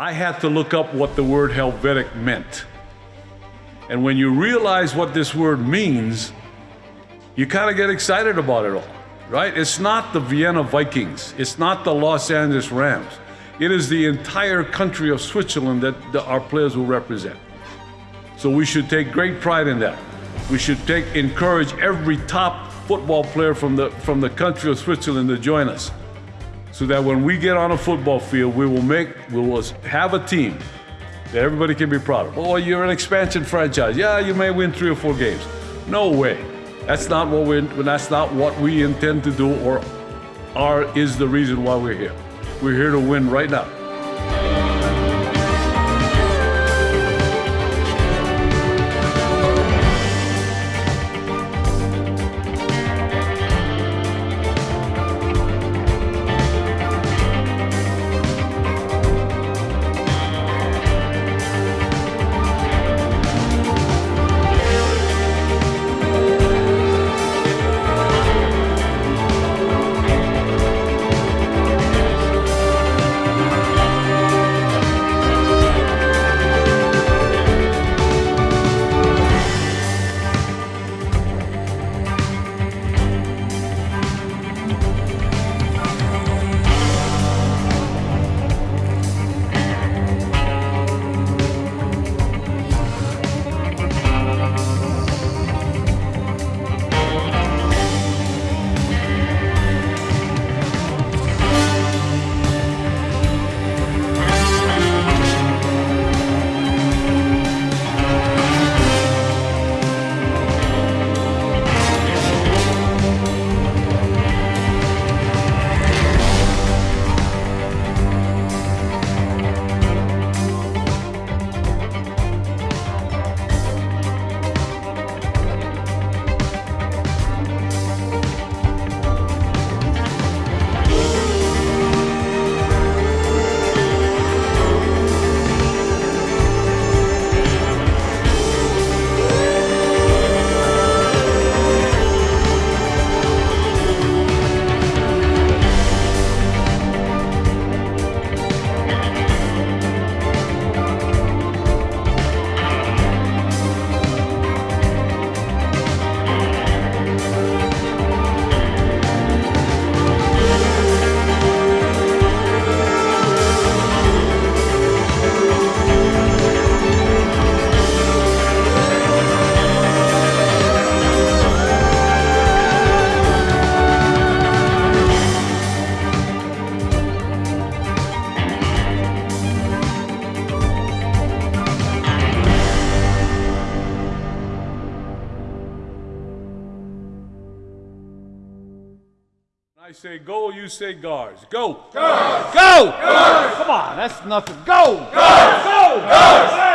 I had to look up what the word Helvetic meant. And when you realize what this word means, you kind of get excited about it all, right? It's not the Vienna Vikings, it's not the Los Angeles Rams. It is the entire country of Switzerland that our players will represent. So we should take great pride in that. We should take encourage every top football player from the from the country of Switzerland to join us. So that when we get on a football field, we will make we will have a team that everybody can be proud of. Oh, you're an expansion franchise. Yeah, you may win three or four games. No way. That's not what we that's not what we intend to do or are is the reason why we're here. We're here to win right now. I say go, you say guards. Go. Guards. Go. Guards. Come on, that's nothing. Go. Guards. Go. Guards.